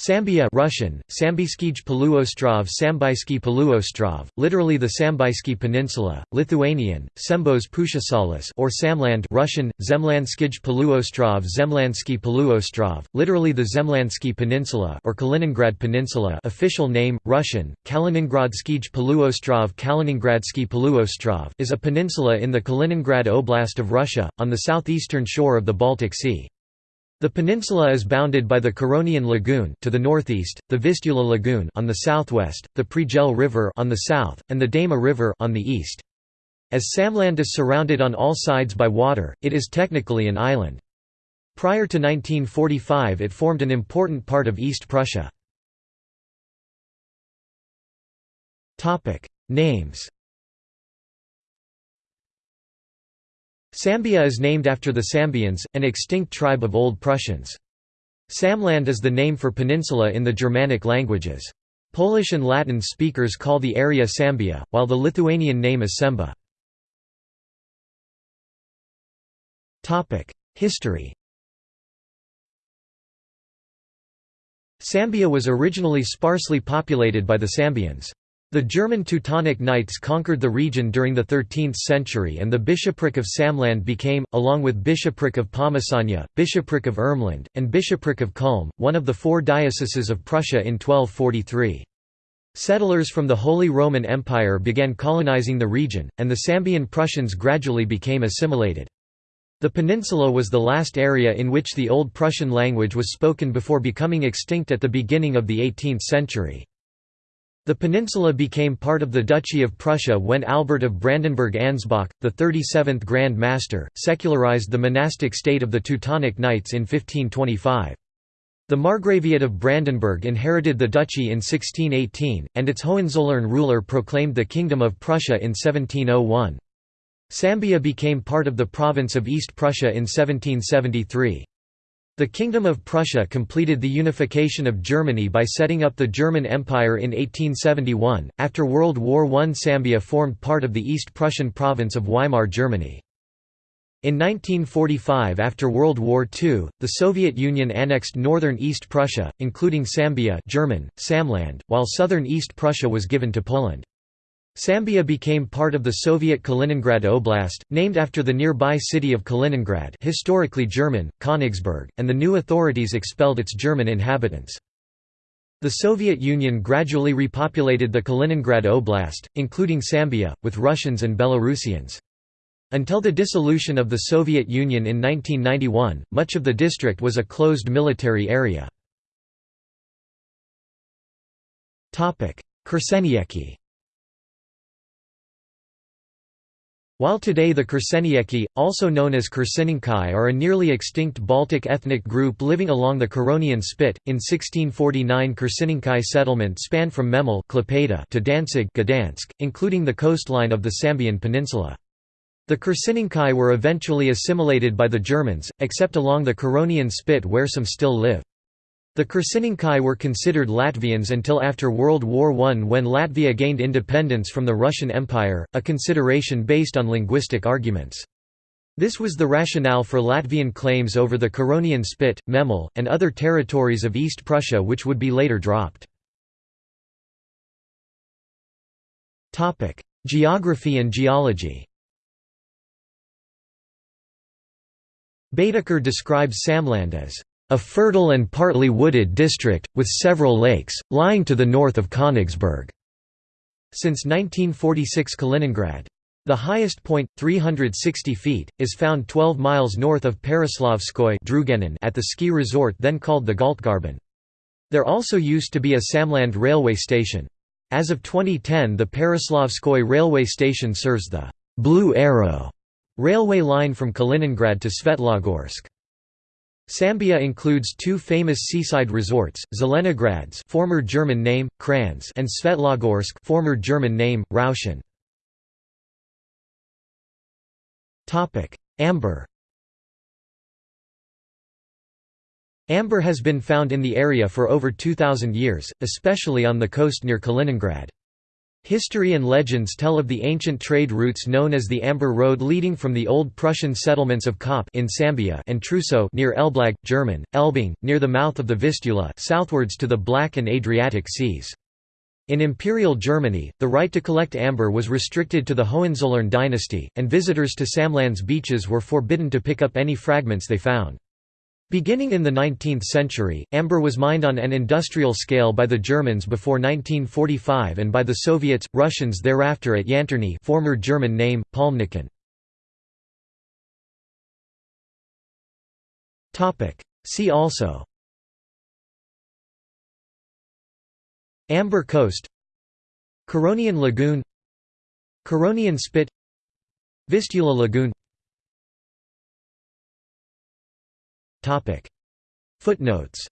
Sambia Russian, Sambyskij Poluostrov Sambyski Poluostrov, literally the Sambyski Peninsula, Lithuanian, Sembos Pusiasalis or Samland Russian, Zemlandskij Poluostrov Zemlandsky Poluostrov, literally the Zemlandsky Peninsula or Kaliningrad Peninsula official name, Russian, Kaliningradskij Poluostrov Kaliningradsky Poluostrov is a peninsula in the Kaliningrad Oblast of Russia, on the southeastern shore of the Baltic Sea. The peninsula is bounded by the Curonian Lagoon to the northeast, the Vistula Lagoon on the southwest, the Pregel River on the south, and the Deima River on the east. As Samland is surrounded on all sides by water, it is technically an island. Prior to 1945 it formed an important part of East Prussia. Names Sambia is named after the Sambians, an extinct tribe of Old Prussians. Samland is the name for peninsula in the Germanic languages. Polish and Latin speakers call the area Sambia, while the Lithuanian name is Semba. History Sambia was originally sparsely populated by the Sambians. The German Teutonic Knights conquered the region during the 13th century and the bishopric of Samland became, along with bishopric of Pomesania, bishopric of Ermland, and bishopric of Kulm, one of the four dioceses of Prussia in 1243. Settlers from the Holy Roman Empire began colonizing the region, and the Sambian Prussians gradually became assimilated. The peninsula was the last area in which the Old Prussian language was spoken before becoming extinct at the beginning of the 18th century. The peninsula became part of the Duchy of Prussia when Albert of Brandenburg-Ansbach, the 37th Grand Master, secularized the monastic state of the Teutonic Knights in 1525. The Margraviate of Brandenburg inherited the duchy in 1618, and its Hohenzollern ruler proclaimed the Kingdom of Prussia in 1701. Sambia became part of the province of East Prussia in 1773. The Kingdom of Prussia completed the unification of Germany by setting up the German Empire in 1871. After World War I, Sambia formed part of the East Prussian province of Weimar Germany. In 1945 after World War II, the Soviet Union annexed northern East Prussia, including Sambia German, Samland, while southern East Prussia was given to Poland. Sambia became part of the Soviet Kaliningrad Oblast, named after the nearby city of Kaliningrad historically German, Königsberg, and the new authorities expelled its German inhabitants. The Soviet Union gradually repopulated the Kaliningrad Oblast, including Sambia, with Russians and Belarusians. Until the dissolution of the Soviet Union in 1991, much of the district was a closed military area. Kursenieki While today the Kursenieki, also known as Kurseninkai are a nearly extinct Baltic ethnic group living along the Curonian Spit, in 1649 Kurseninkai settlement spanned from Memel to Danzig Gdansk, including the coastline of the Sambian Peninsula. The Kurseninkai were eventually assimilated by the Germans, except along the Curonian Spit where some still live. The Kurseninkai were considered Latvians until after World War I when Latvia gained independence from the Russian Empire, a consideration based on linguistic arguments. This was the rationale for Latvian claims over the Curonian Spit, Memel, and other territories of East Prussia which would be later dropped. Geography and geology Baedeker describes Samland as a fertile and partly wooded district, with several lakes, lying to the north of Königsberg. Since 1946 Kaliningrad. The highest point, 360 feet, is found 12 miles north of Pereslavskoye at the ski resort then called the Galtgarben. There also used to be a Samland railway station. As of 2010 the Pereslavskoye railway station serves the «Blue Arrow» railway line from Kaliningrad to Svetlogorsk. Sambia includes two famous seaside resorts, Zelenogradsk former German name, Kranz and Svetlogorsk former German name, Rauschen. Amber Amber has been found in the area for over 2,000 years, especially on the coast near Kaliningrad. History and legends tell of the ancient trade routes known as the Amber Road leading from the old Prussian settlements of Kaup in Sambia and Truso near Elblag, German, Elbing, near the mouth of the Vistula southwards to the Black and Adriatic Seas. In Imperial Germany, the right to collect amber was restricted to the Hohenzollern dynasty, and visitors to Samland's beaches were forbidden to pick up any fragments they found. Beginning in the 19th century, amber was mined on an industrial scale by the Germans before 1945 and by the Soviets, Russians thereafter at Yantarny former German name, Palmnicken. See also Amber Coast Curonian Lagoon Curonian Spit Vistula Lagoon Footnotes